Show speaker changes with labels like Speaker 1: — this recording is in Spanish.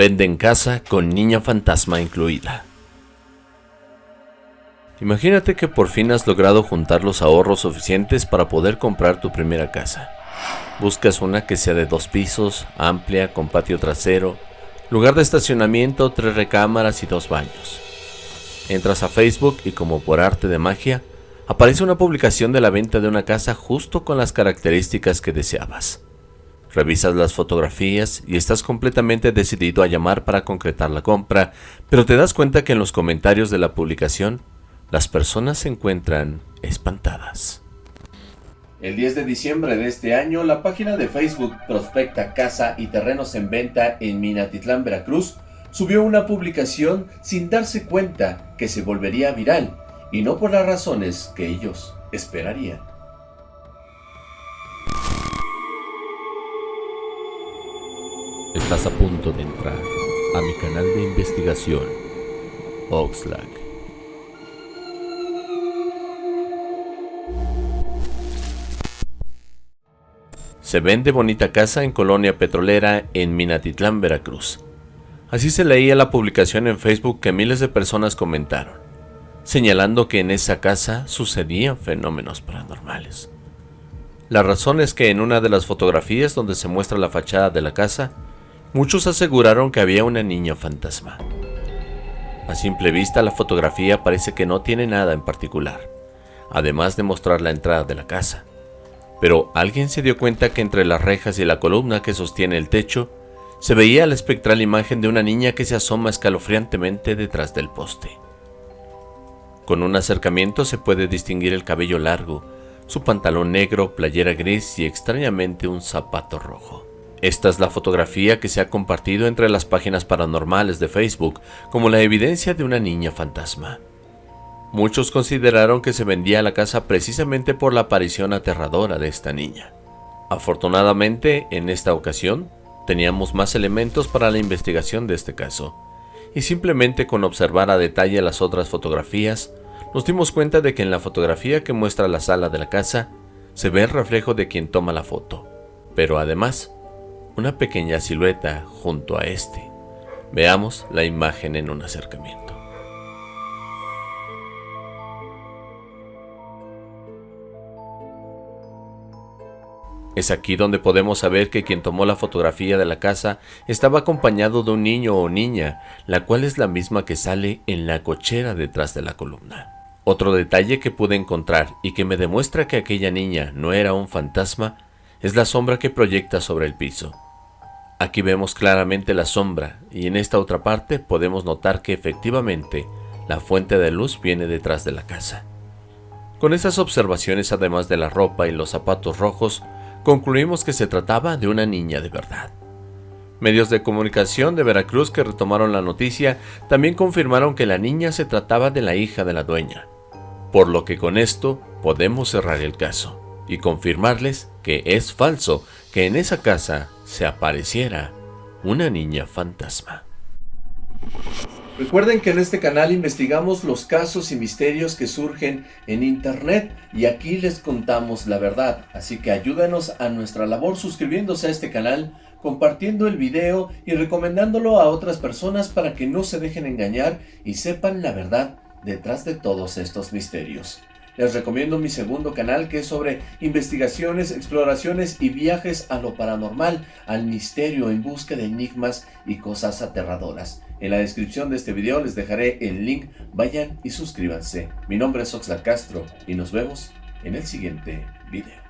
Speaker 1: Venden casa con niña fantasma incluida. Imagínate que por fin has logrado juntar los ahorros suficientes para poder comprar tu primera casa. Buscas una que sea de dos pisos, amplia, con patio trasero, lugar de estacionamiento, tres recámaras y dos baños. Entras a Facebook y como por arte de magia, aparece una publicación de la venta de una casa justo con las características que deseabas. Revisas las fotografías y estás completamente decidido a llamar para concretar la compra, pero te das cuenta que en los comentarios de la publicación, las personas se encuentran espantadas.
Speaker 2: El 10 de diciembre de este año, la página de Facebook Prospecta Casa y Terrenos en Venta en Minatitlán, Veracruz, subió una publicación sin darse cuenta que se volvería viral, y no por las razones que ellos esperarían.
Speaker 1: Estás a punto de entrar a mi canal de investigación, Oxlack. Se vende bonita casa en Colonia Petrolera en Minatitlán, Veracruz. Así se leía la publicación en Facebook que miles de personas comentaron, señalando que en esa casa sucedían fenómenos paranormales. La razón es que en una de las fotografías donde se muestra la fachada de la casa, Muchos aseguraron que había una niña fantasma. A simple vista la fotografía parece que no tiene nada en particular, además de mostrar la entrada de la casa. Pero alguien se dio cuenta que entre las rejas y la columna que sostiene el techo, se veía la espectral imagen de una niña que se asoma escalofriantemente detrás del poste. Con un acercamiento se puede distinguir el cabello largo, su pantalón negro, playera gris y extrañamente un zapato rojo. Esta es la fotografía que se ha compartido entre las páginas paranormales de Facebook como la evidencia de una niña fantasma. Muchos consideraron que se vendía la casa precisamente por la aparición aterradora de esta niña. Afortunadamente, en esta ocasión, teníamos más elementos para la investigación de este caso, y simplemente con observar a detalle las otras fotografías, nos dimos cuenta de que en la fotografía que muestra la sala de la casa, se ve el reflejo de quien toma la foto. Pero además, una pequeña silueta junto a este. Veamos la imagen en un acercamiento. Es aquí donde podemos saber que quien tomó la fotografía de la casa estaba acompañado de un niño o niña, la cual es la misma que sale en la cochera detrás de la columna. Otro detalle que pude encontrar y que me demuestra que aquella niña no era un fantasma es la sombra que proyecta sobre el piso. Aquí vemos claramente la sombra y en esta otra parte podemos notar que efectivamente la fuente de luz viene detrás de la casa. Con estas observaciones además de la ropa y los zapatos rojos, concluimos que se trataba de una niña de verdad. Medios de comunicación de Veracruz que retomaron la noticia también confirmaron que la niña se trataba de la hija de la dueña, por lo que con esto podemos cerrar el caso y confirmarles que es falso que en esa casa se apareciera una niña fantasma.
Speaker 2: Recuerden que en este canal investigamos los casos y misterios que surgen en internet y aquí les contamos la verdad, así que ayúdanos a nuestra labor suscribiéndose a este canal, compartiendo el video y recomendándolo a otras personas para que no se dejen engañar y sepan la verdad detrás de todos estos misterios. Les recomiendo mi segundo canal que es sobre investigaciones, exploraciones y viajes a lo paranormal, al misterio en busca de enigmas y cosas aterradoras. En la descripción de este video les dejaré el link, vayan y suscríbanse. Mi nombre es Oxlack Castro y nos vemos en el siguiente video.